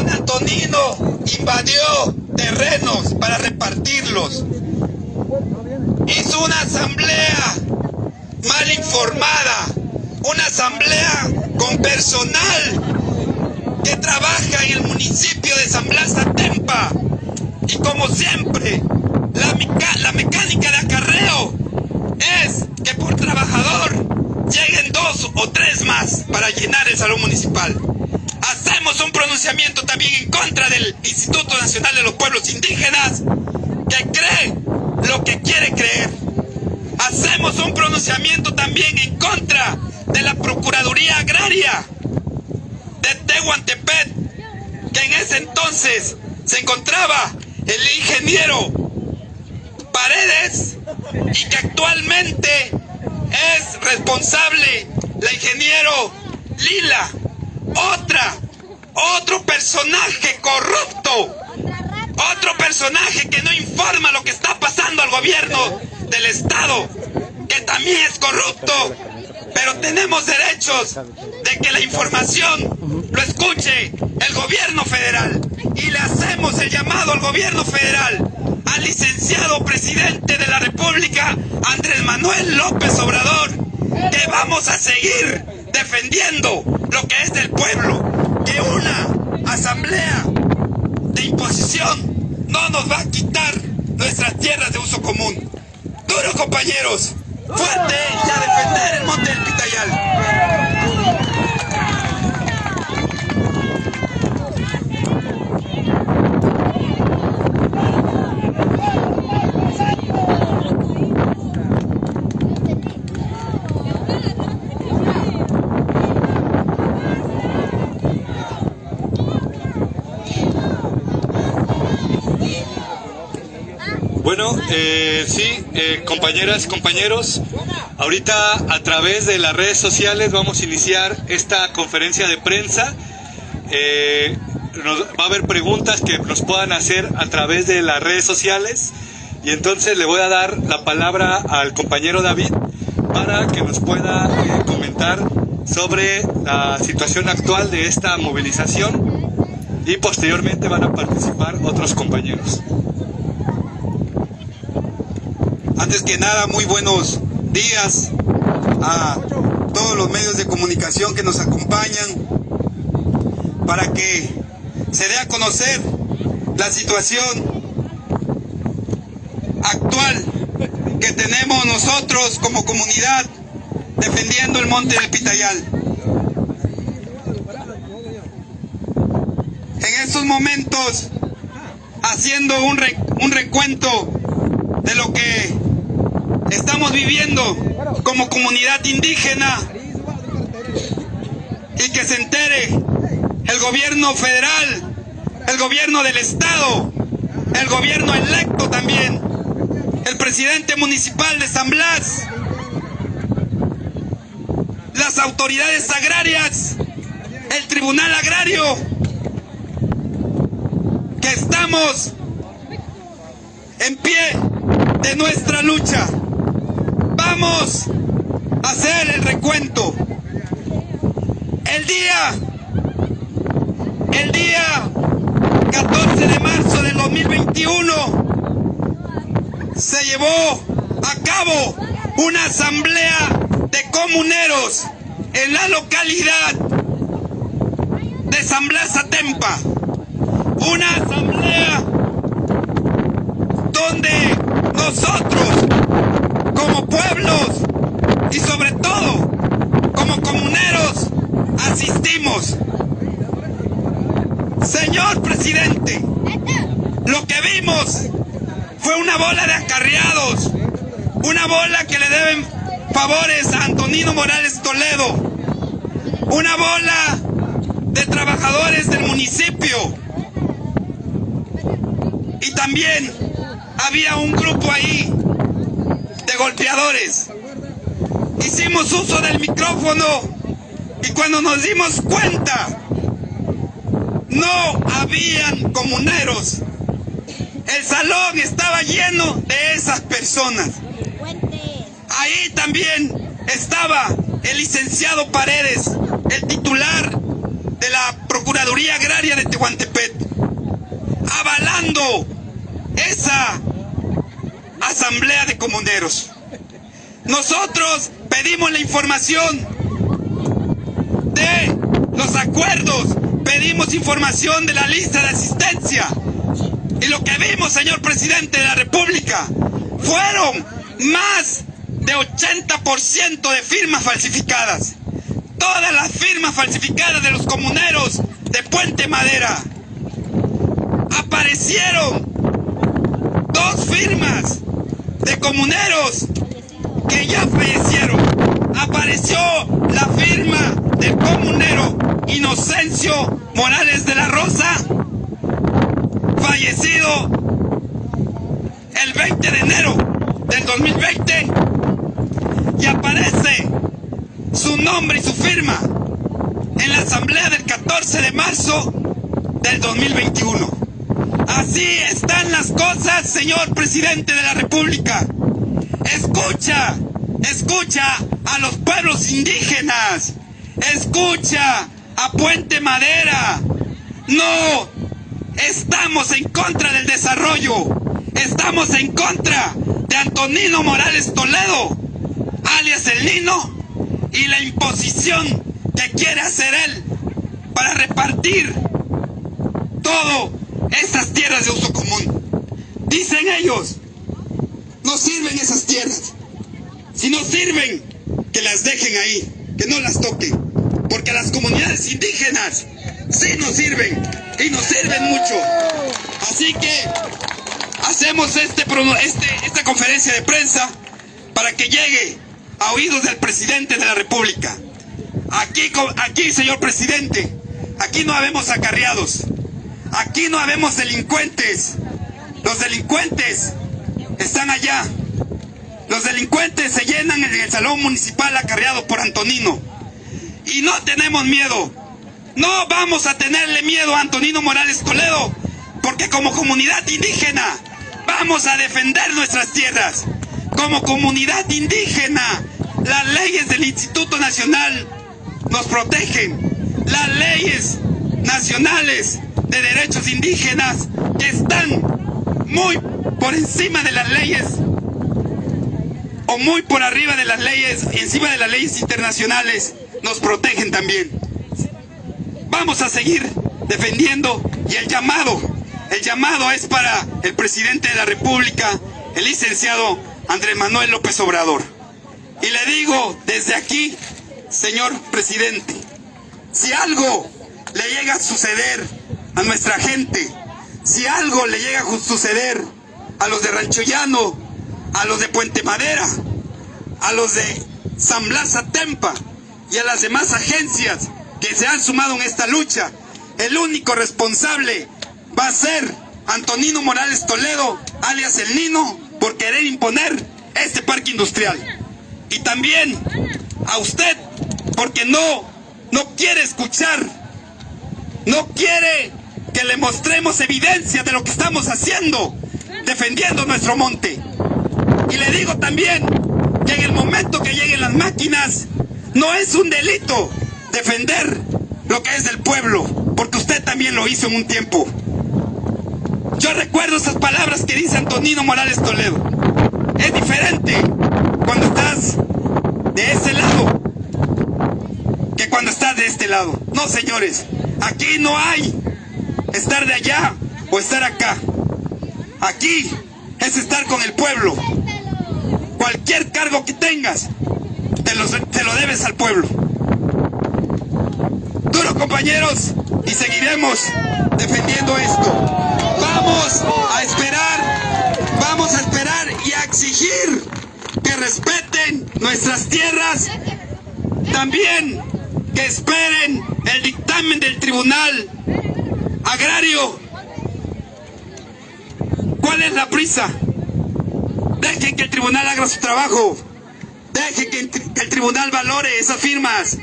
don Antonino invadió terrenos para repartirlos. Hizo una asamblea mal informada, una asamblea con personal que trabaja en el municipio de San Blas Atempa. Y como siempre, la, la mecánica de acarreo es que por trabajador lleguen dos o tres más para llenar el salón municipal. Hacemos un pronunciamiento también en contra del Instituto Nacional de los Pueblos Indígenas que cree lo que quiere creer. Hacemos un pronunciamiento también en contra de la Procuraduría Agraria de Tehuantepec, que en ese entonces se encontraba el ingeniero Paredes y que actualmente es responsable la ingeniero Lila, otra, otro personaje corrupto, otro personaje que no informa lo que está pasando al gobierno del Estado, que también es corrupto, pero tenemos derechos de que la información lo escuche el gobierno federal. Y le hacemos el llamado al gobierno federal, al licenciado presidente de la República, Andrés Manuel López Obrador, que vamos a seguir defendiendo lo que es del pueblo, que una asamblea de imposición no nos va a quitar nuestras tierras de uso común. Duro compañeros, fuerte y a defender el monte del Pitayal. Bueno, eh, sí, eh, compañeras, compañeros, ahorita a través de las redes sociales vamos a iniciar esta conferencia de prensa. Eh, va a haber preguntas que nos puedan hacer a través de las redes sociales y entonces le voy a dar la palabra al compañero David para que nos pueda eh, comentar sobre la situación actual de esta movilización y posteriormente van a participar otros compañeros. Antes que nada, muy buenos días a todos los medios de comunicación que nos acompañan para que se dé a conocer la situación actual que tenemos nosotros como comunidad defendiendo el monte del Pitayal. En estos momentos, haciendo un, un recuento de lo que estamos viviendo como comunidad indígena y que se entere el gobierno federal, el gobierno del estado, el gobierno electo también, el presidente municipal de San Blas, las autoridades agrarias, el tribunal agrario, que estamos en pie de nuestra lucha. Vamos hacer el recuento. El día, el día 14 de marzo del 2021 se llevó a cabo una asamblea de comuneros en la localidad de San Blas Atempa. Una asamblea donde nosotros, como pueblos y sobre todo como comuneros, asistimos. Señor presidente, lo que vimos fue una bola de acarreados, una bola que le deben favores a Antonino Morales Toledo, una bola de trabajadores del municipio y también había un grupo ahí golpeadores. Hicimos uso del micrófono y cuando nos dimos cuenta, no habían comuneros. El salón estaba lleno de esas personas. Ahí también estaba el licenciado Paredes, el titular de la Procuraduría Agraria de Tehuantepec, avalando esa asamblea de comuneros. Nosotros pedimos la información de los acuerdos, pedimos información de la lista de asistencia. Y lo que vimos, señor presidente de la República, fueron más de 80% de firmas falsificadas. Todas las firmas falsificadas de los comuneros de Puente Madera. Aparecieron dos firmas de comuneros que ya fallecieron. Apareció la firma del comunero Inocencio Morales de la Rosa, fallecido el 20 de enero del 2020, y aparece su nombre y su firma en la asamblea del 14 de marzo del 2021. Así están las cosas, señor presidente de la República. Escucha, escucha a los pueblos indígenas. Escucha a Puente Madera. No, estamos en contra del desarrollo. Estamos en contra de Antonino Morales Toledo, alias el Nino, y la imposición que quiere hacer él para repartir todo estas tierras de uso común. Dicen ellos, no sirven esas tierras. Si no sirven, que las dejen ahí, que no las toquen. Porque las comunidades indígenas sí nos sirven y nos sirven mucho. Así que hacemos este, este, esta conferencia de prensa para que llegue a oídos del presidente de la República. Aquí, aquí, señor presidente, aquí no habemos acarreados. Aquí no habemos delincuentes. Los delincuentes están allá. Los delincuentes se llenan en el salón municipal acarreado por Antonino. Y no tenemos miedo. No vamos a tenerle miedo a Antonino Morales Toledo, porque como comunidad indígena vamos a defender nuestras tierras. Como comunidad indígena, las leyes del Instituto Nacional nos protegen. Las leyes nacionales de derechos indígenas que están muy por encima de las leyes o muy por arriba de las leyes, encima de las leyes internacionales, nos protegen también. Vamos a seguir defendiendo y el llamado, el llamado es para el presidente de la República, el licenciado Andrés Manuel López Obrador. Y le digo desde aquí, señor presidente, si algo le llega a suceder a nuestra gente, si algo le llega a suceder a los de Rancho Llano, a los de Puente Madera, a los de San Blas Atempa y a las demás agencias que se han sumado en esta lucha, el único responsable va a ser Antonino Morales Toledo, alias El Nino, por querer imponer este parque industrial. Y también a usted, porque no, no quiere escuchar, no quiere que le mostremos evidencia de lo que estamos haciendo, defendiendo nuestro monte. Y le digo también que en el momento que lleguen las máquinas, no es un delito defender lo que es del pueblo, porque usted también lo hizo en un tiempo. Yo recuerdo esas palabras que dice Antonino Morales Toledo. Es diferente cuando estás de ese lado que cuando estás de este lado. No, señores, aquí no hay estar de allá o estar acá. Aquí es estar con el pueblo. Cualquier cargo que tengas, te lo, te lo debes al pueblo. Duro compañeros, y seguiremos defendiendo esto. Vamos a esperar, vamos a esperar y a exigir que respeten nuestras tierras. También que esperen el dictamen del tribunal agrario. ¿Cuál es la prisa? Dejen que el tribunal haga su trabajo. Dejen que el tribunal valore esas firmas.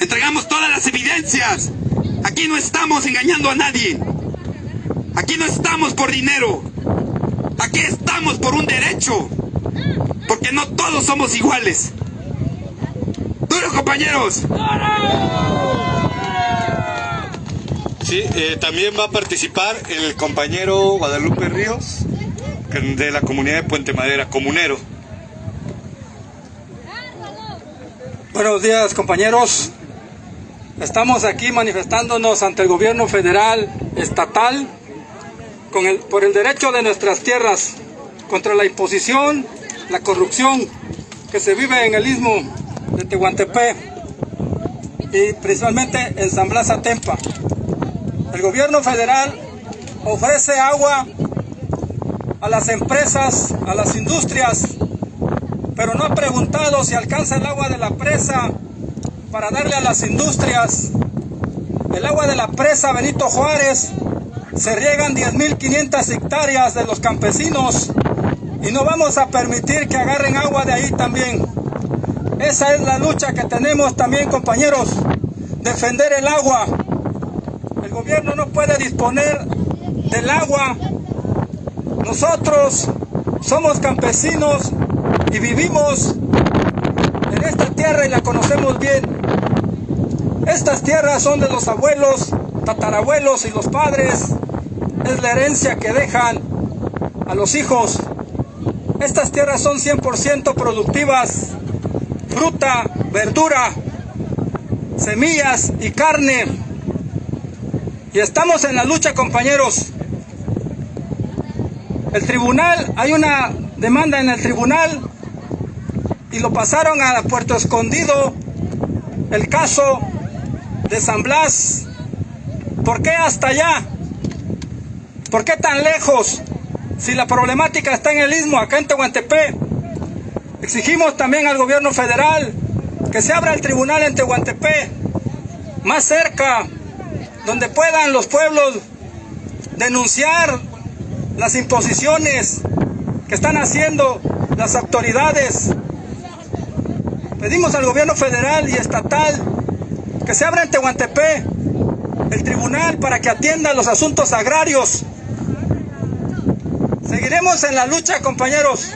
Entregamos todas las evidencias. Aquí no estamos engañando a nadie. Aquí no estamos por dinero. Aquí estamos por un derecho. Porque no todos somos iguales. ¡Duro, compañeros! Sí, eh, también va a participar el compañero Guadalupe Ríos de la comunidad de Puente Madera, comunero. Buenos días compañeros. Estamos aquí manifestándonos ante el gobierno federal, estatal, por el derecho de nuestras tierras, contra la imposición, la corrupción que se vive en el istmo de Tehuantepec y principalmente en San Blas Atempa. El gobierno federal ofrece agua a las empresas, a las industrias, pero no ha preguntado si alcanza el agua de la presa para darle a las industrias. El agua de la presa Benito Juárez se riegan 10.500 hectáreas de los campesinos y no vamos a permitir que agarren agua de ahí también. Esa es la lucha que tenemos también, compañeros, defender el agua. Gobierno no puede disponer del agua. Nosotros somos campesinos y vivimos en esta tierra y la conocemos bien. Estas tierras son de los abuelos, tatarabuelos y los padres. Es la herencia que dejan a los hijos. Estas tierras son 100% productivas. Fruta, verdura, semillas y carne. Y estamos en la lucha, compañeros. El tribunal, hay una demanda en el tribunal y lo pasaron a Puerto Escondido el caso de San Blas. ¿Por qué hasta allá? ¿Por qué tan lejos? Si la problemática está en el istmo, acá en Tehuantepec. Exigimos también al gobierno federal que se abra el tribunal en Tehuantepec, más cerca, donde puedan los pueblos denunciar las imposiciones que están haciendo las autoridades. Pedimos al gobierno federal y estatal que se abra en Tehuantepec el tribunal para que atienda los asuntos agrarios. Seguiremos en la lucha, compañeros.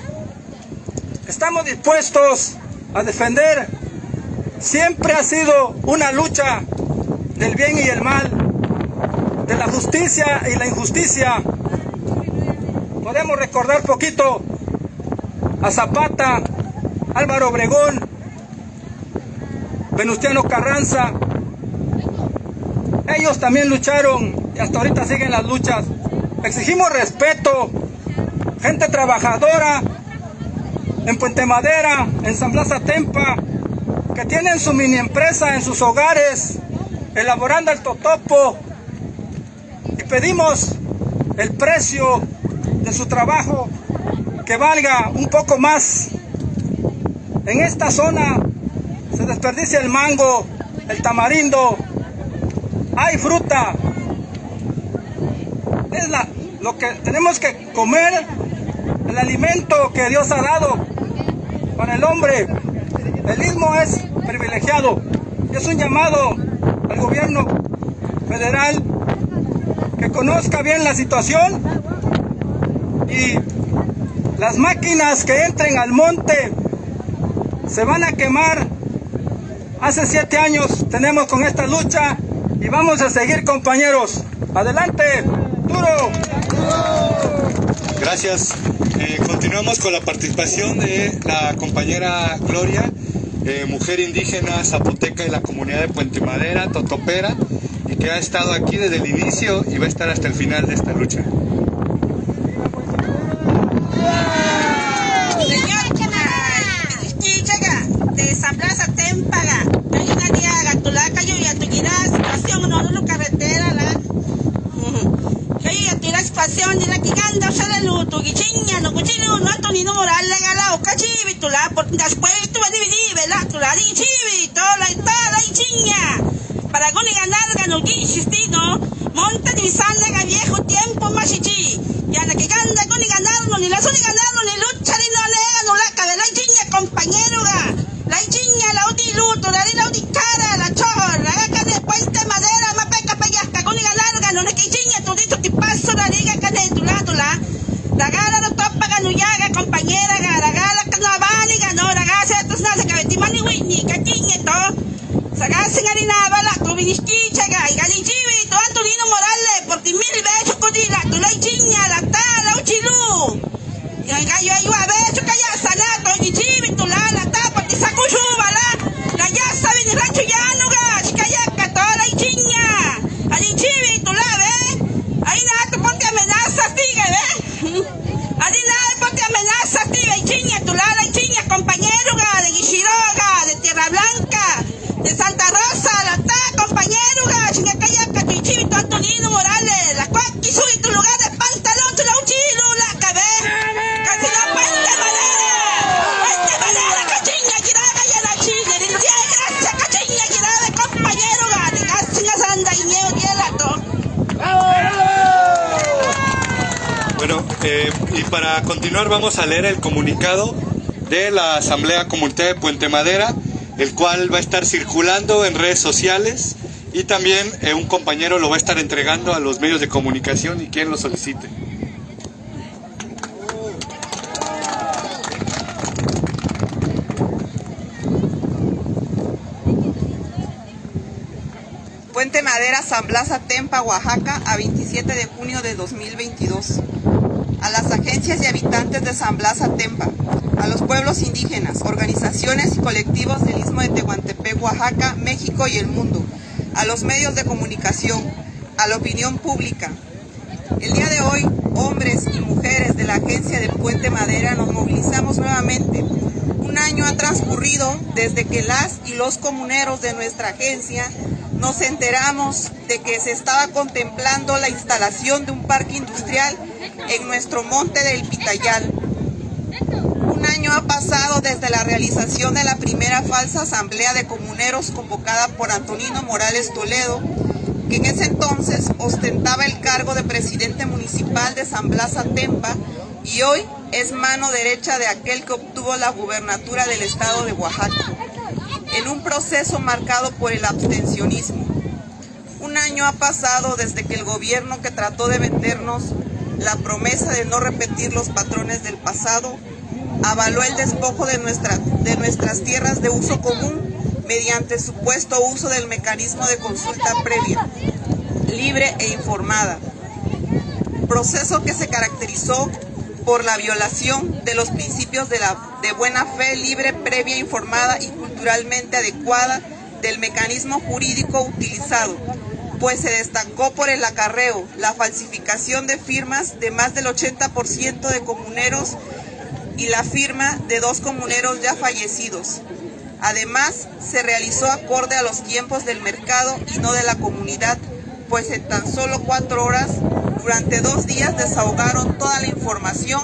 Estamos dispuestos a defender. Siempre ha sido una lucha del bien y el mal, de la justicia y la injusticia. Podemos recordar poquito a Zapata, Álvaro Obregón, Venustiano Carranza. Ellos también lucharon y hasta ahorita siguen las luchas. Exigimos respeto, gente trabajadora en Puente Madera, en San Blas Atempa, que tienen su mini empresa en sus hogares, elaborando el totopo. Y pedimos el precio de su trabajo que valga un poco más. En esta zona se desperdicia el mango, el tamarindo, hay fruta. Es la, lo que tenemos que comer, el alimento que Dios ha dado para el hombre. El istmo es privilegiado. Es un llamado gobierno federal que conozca bien la situación y las máquinas que entren al monte se van a quemar. Hace siete años tenemos con esta lucha y vamos a seguir compañeros. Adelante, duro. Gracias. Eh, continuamos con la participación de la compañera Gloria, eh, mujer indígena zapoteca de la comunidad de Puente Madera, Totopera, y que ha estado aquí desde el inicio y va a estar hasta el final de esta lucha. la. Situación, de la que anda, o sea, de luto, que chiña, no, cuchillo, no, to, ni no, moral, legala, o cachivi, tula, por después tú vas dividir, ¿verdad? Tula, di chivi, toda, toda, y chiña. Para que ganar, ganó, no, monta ni sale, viejo tiempo, y ya la que ganda, con ni ganar, no, ni la ni ganar, no, ni lucha, ni no, lega, no, la cabeza, la chiña, compañero, la chiña, la udi luto, la di la cara, la chor, la gaca de puente madera, pagano na kay Jinya to dito ti paso na liga ka na itulado la. Nagala no topa ka no yaga compañera ka nagala ka no abani ka no nagasa tus na sa kawiti mani wini ka Jinya to. Sagasa nga rin abala ko binisticha ka igali jiwi to Antonino Morales por ti mil beso ko di la tulay Jinya la ta la uchilu. Ngayon kayo ayo abeso De Blanca, de Santa Rosa, la ta, compañero ga, chica cayaca, tu chivi tu Antonino Morales, la cuaqui, sube tu lugar de pantalón, tu la uchilo, la cabeza. Casi no puente madera. Puente madera, cachiña, quiraga y a la. Diría gracias, cachiña, quiraga, compañero, gane. Casi anda y ñeo, hielato. Bueno, eh, y para continuar vamos a leer el comunicado de la Asamblea Comunitaria de Puente Madera, el cual va a estar circulando en redes sociales y también eh, un compañero lo va a estar entregando a los medios de comunicación y quien lo solicite. Puente Madera, San Blas Atempa, Oaxaca, a 27 de junio de 2022. A las agencias y habitantes de San Blas Atempa, a los pueblos indígenas, organizaciones y colectivos del Istmo de Tehuantepec, Oaxaca, México y el mundo, a los medios de comunicación, a la opinión pública. El día de hoy, hombres y mujeres de la agencia de Puente Madera nos movilizamos nuevamente. Un año ha transcurrido desde que las y los comuneros de nuestra agencia nos enteramos de que se estaba contemplando la instalación de un parque industrial en nuestro monte del Pitayal. Un año ha pasado desde la realización de la primera falsa asamblea de comuneros convocada por Antonino Morales Toledo, que en ese entonces ostentaba el cargo de presidente municipal de San Blas Atempa y hoy es mano derecha de aquel que obtuvo la gubernatura del estado de Oaxaca en un proceso marcado por el abstencionismo. Un año ha pasado desde que el gobierno que trató de vendernos la promesa de no repetir los patrones del pasado avaló el despojo de, de nuestras tierras de uso común mediante supuesto uso del mecanismo de consulta previa, libre e informada. Proceso que se caracterizó por la violación de los principios de, la, de buena fe libre, previa, informada y culturalmente adecuada del mecanismo jurídico utilizado, pues se destacó por el acarreo, la falsificación de firmas de más del 80% de comuneros y la firma de dos comuneros ya fallecidos. Además, se realizó acorde a los tiempos del mercado y no de la comunidad, pues en tan solo cuatro horas durante dos días desahogaron toda la información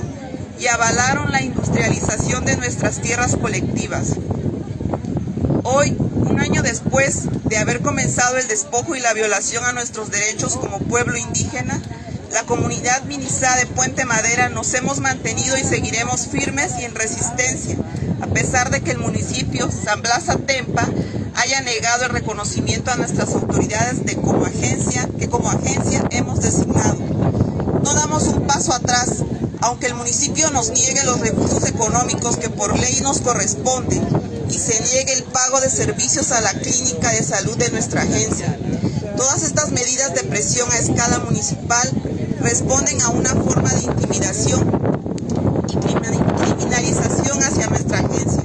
y avalaron la industrialización de nuestras tierras colectivas. Hoy, un año después de haber comenzado el despojo y la violación a nuestros derechos como pueblo indígena, la comunidad Minizá de Puente Madera nos hemos mantenido y seguiremos firmes y en resistencia, a pesar de que el municipio San Blas Atempa haya negado el reconocimiento a nuestras autoridades de como agencia, que como agencia hemos designado. No damos un paso atrás, aunque el municipio nos niegue los recursos económicos que por ley nos corresponden y se niegue el pago de servicios a la clínica de salud de nuestra agencia. Todas estas medidas de presión a escala municipal responden a una forma de intimidación y criminalización hacia nuestra agencia,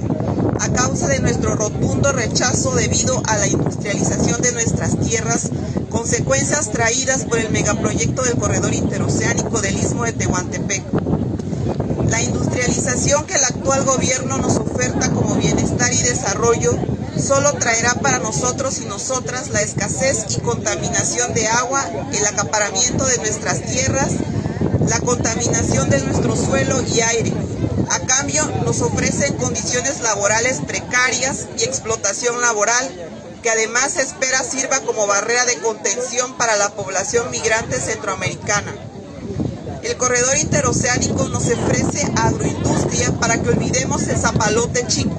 a causa de nuestro rotundo rechazo debido a la industrialización de nuestras tierras, consecuencias traídas por el megaproyecto del corredor interoceánico del Istmo de Tehuantepec. La industrialización que el actual gobierno nos oferta como bienestar y desarrollo solo traerá para nosotros y nosotras la escasez y contaminación de agua, el acaparamiento de nuestras tierras, la contaminación de nuestro suelo y aire. A cambio, nos ofrecen condiciones laborales precarias y explotación laboral, que además se espera sirva como barrera de contención para la población migrante centroamericana. El corredor interoceánico nos ofrece agroindustria para que olvidemos el zapalote chico,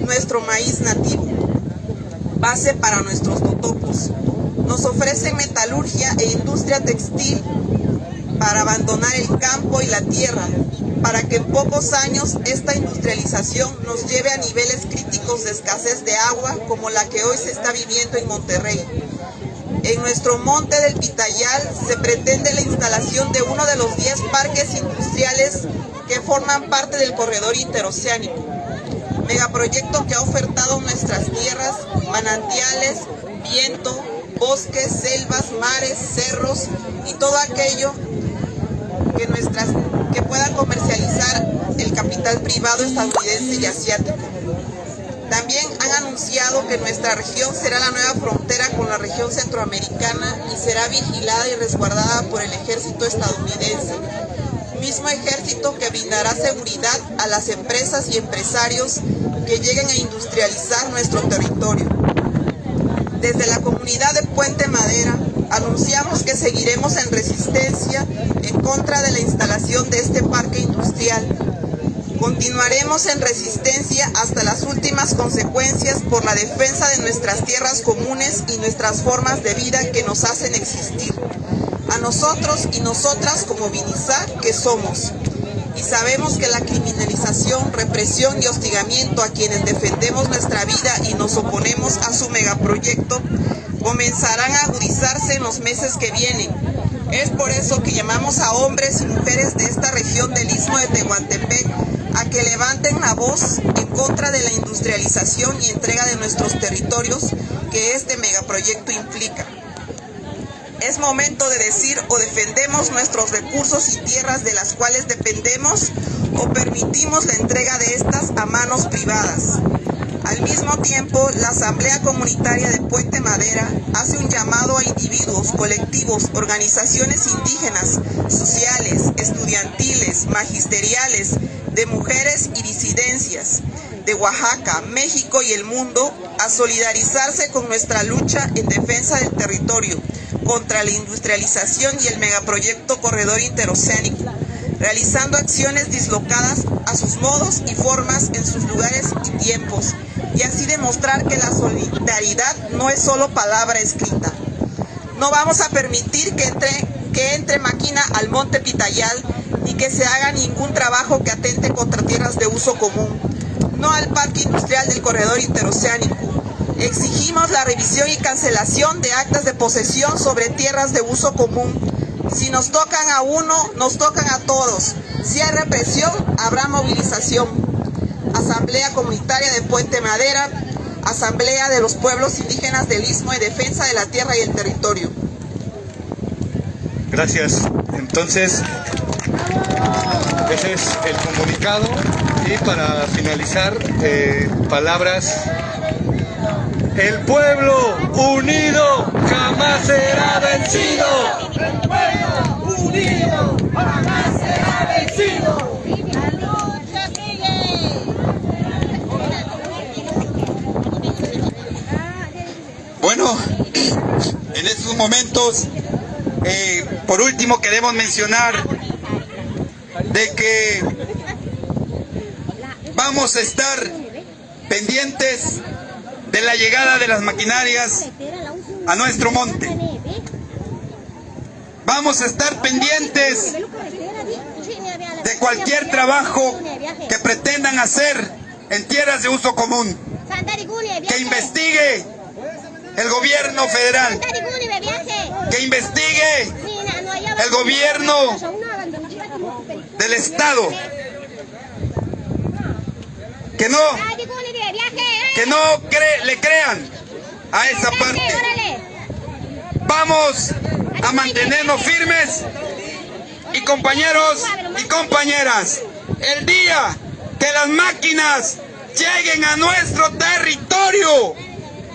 nuestro maíz nativo, base para nuestros totopos. Nos ofrece metalurgia e industria textil para abandonar el campo y la tierra, para que en pocos años esta industrialización nos lleve a niveles críticos de escasez de agua como la que hoy se está viviendo en Monterrey. En nuestro monte del Pitayal se pretende la instalación de uno de los 10 parques industriales que forman parte del corredor interoceánico. Megaproyecto que ha ofertado nuestras tierras, manantiales, viento, bosques, selvas, mares, cerros y todo aquello que, nuestras, pueda comercializar el capital privado estadounidense y asiático. También han anunciado que nuestra región será la nueva frontera con la región centroamericana y será vigilada y resguardada por el ejército estadounidense. Mismo ejército que brindará seguridad a las empresas y empresarios que lleguen a industrializar nuestro territorio. Desde la comunidad de Puente Madera anunciamos que seguiremos en resistencia en contra de la instalación de este parque industrial Continuaremos en resistencia hasta las últimas consecuencias por la defensa de nuestras tierras comunes y nuestras formas de vida que nos hacen existir. A nosotros y nosotras como Vinizá que somos. Y sabemos que la criminalización, represión y hostigamiento a quienes defendemos nuestra vida y nos oponemos a su megaproyecto comenzarán a agudizarse en los meses que vienen. Es por eso que llamamos a hombres y mujeres de esta región del Istmo de Tehuantepec a que levanten la voz en contra de la industrialización y entrega de nuestros territorios que este megaproyecto implica. Es momento de decir o defendemos nuestros recursos y tierras de las cuales dependemos o permitimos la entrega de estas a manos privadas. Al mismo tiempo, la Asamblea Comunitaria de Puente Madera hace un llamado a individuos, colectivos, organizaciones indígenas, sociales, estudiantiles, magisteriales, de mujeres y disidencias de Oaxaca, México y el mundo a solidarizarse con nuestra lucha en defensa del territorio contra la industrialización y el megaproyecto Corredor Interoceánico, realizando acciones dislocadas a sus modos y formas en sus lugares y tiempos, y así demostrar que la solidaridad no es solo palabra escrita. No vamos a permitir que entre, que entre máquina al monte Pitayal y que se haga ningún trabajo que atente contra tierras de uso común, no al parque industrial del corredor interoceánico. Exigimos la revisión y cancelación de actas de posesión sobre tierras de uso común. Si nos tocan a uno, nos tocan a todos. Si hay represión, habrá movilización. Asamblea Comunitaria de Puente Madera, Asamblea de los Pueblos Indígenas del Istmo y Defensa de la Tierra y el Territorio. Gracias. Entonces, ese es el comunicado y para finalizar, eh, palabras. El pueblo unido jamás será vencido. El pueblo unido jamás será vencido. La lucha sigue. Bueno, en estos momentos, eh, por último queremos mencionar de que vamos a estar pendientes de la llegada de las maquinarias a nuestro monte. Vamos a estar pendientes de cualquier trabajo que pretendan hacer en tierras de uso común. Que investigue el gobierno federal. Que investigue el gobierno del Estado. Que no, que no le crean a esa parte. Vamos a mantenernos firmes y compañeros y compañeras, el día que las máquinas lleguen a nuestro territorio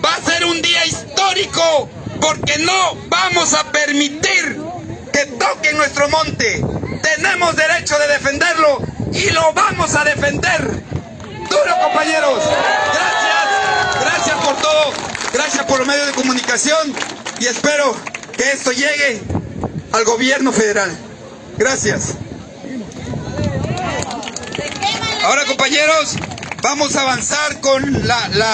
va a ser un día histórico porque no vamos a permitir que toquen nuestro monte. Tenemos derecho de defenderlo y lo vamos a defender. Duro compañeros. Gracias. Gracias por todo. Gracias por los medios de comunicación y espero que esto llegue al gobierno federal. Gracias. Ahora compañeros, vamos a avanzar con la... la